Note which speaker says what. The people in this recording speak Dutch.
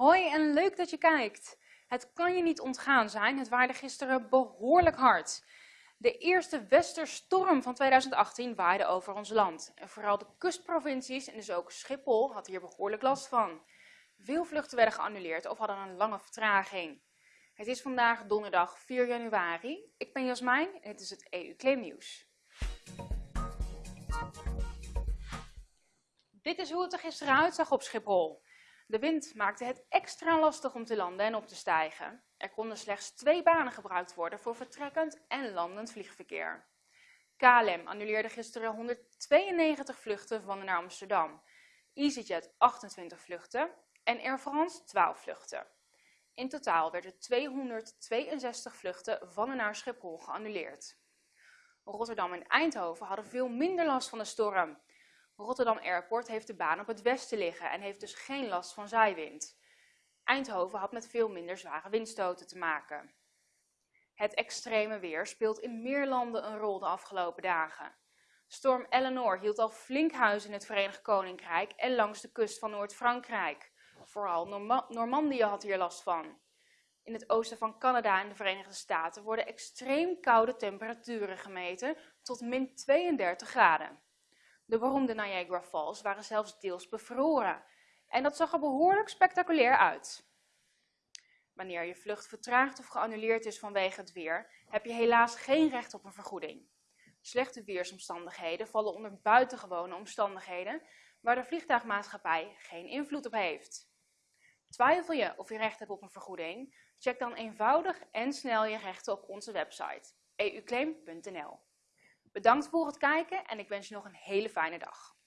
Speaker 1: Hoi en leuk dat je kijkt. Het kan je niet ontgaan zijn, het waaide gisteren behoorlijk hard. De eerste westerstorm van 2018 waaide over ons land. En vooral de kustprovincies en dus ook Schiphol had hier behoorlijk last van. Veel vluchten werden geannuleerd of hadden een lange vertraging. Het is vandaag donderdag 4 januari. Ik ben Jasmijn en dit is het EU Claim Nieuws. Dit is hoe het er gisteren uitzag op Schiphol. De wind maakte het extra lastig om te landen en op te stijgen. Er konden slechts twee banen gebruikt worden voor vertrekkend en landend vliegverkeer. KLM annuleerde gisteren 192 vluchten van naar Amsterdam, EasyJet 28 vluchten en Air France 12 vluchten. In totaal werden 262 vluchten van en naar Schiphol geannuleerd. Rotterdam en Eindhoven hadden veel minder last van de storm. Rotterdam Airport heeft de baan op het westen liggen en heeft dus geen last van zijwind. Eindhoven had met veel minder zware windstoten te maken. Het extreme weer speelt in meer landen een rol de afgelopen dagen. Storm Eleanor hield al flink huis in het Verenigd Koninkrijk en langs de kust van Noord-Frankrijk. Vooral Normandië had hier last van. In het oosten van Canada en de Verenigde Staten worden extreem koude temperaturen gemeten tot min 32 graden. De beroemde Niagara Falls waren zelfs deels bevroren. En dat zag er behoorlijk spectaculair uit. Wanneer je vlucht vertraagd of geannuleerd is vanwege het weer, heb je helaas geen recht op een vergoeding. Slechte weersomstandigheden vallen onder buitengewone omstandigheden waar de vliegtuigmaatschappij geen invloed op heeft. Twijfel je of je recht hebt op een vergoeding? Check dan eenvoudig en snel je rechten op onze website euclaim.nl. Bedankt voor het kijken en ik wens je nog een hele fijne dag.